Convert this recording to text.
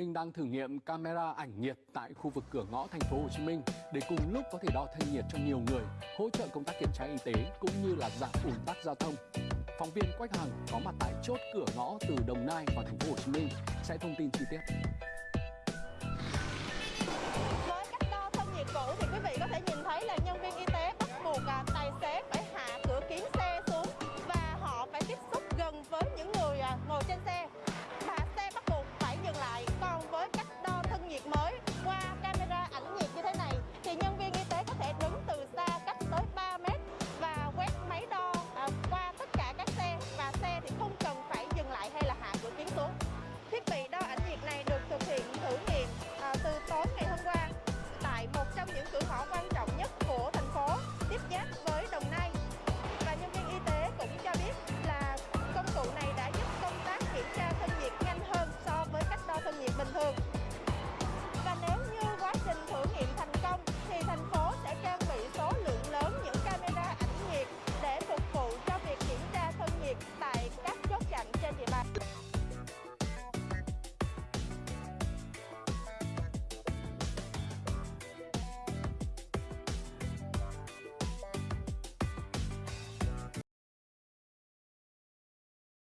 Minh đang thử nghiệm camera ảnh nhiệt tại khu vực cửa ngõ thành phố Hồ Chí Minh để cùng lúc có thể đo thân nhiệt cho nhiều người, hỗ trợ công tác kiểm tra y tế cũng như là giảm ùn tắc giao thông. Phóng viên Quách Hằng có mặt tại chốt cửa ngõ từ Đồng Nai vào thành phố Hồ Chí Minh sẽ thông tin chi tiết. I'm home.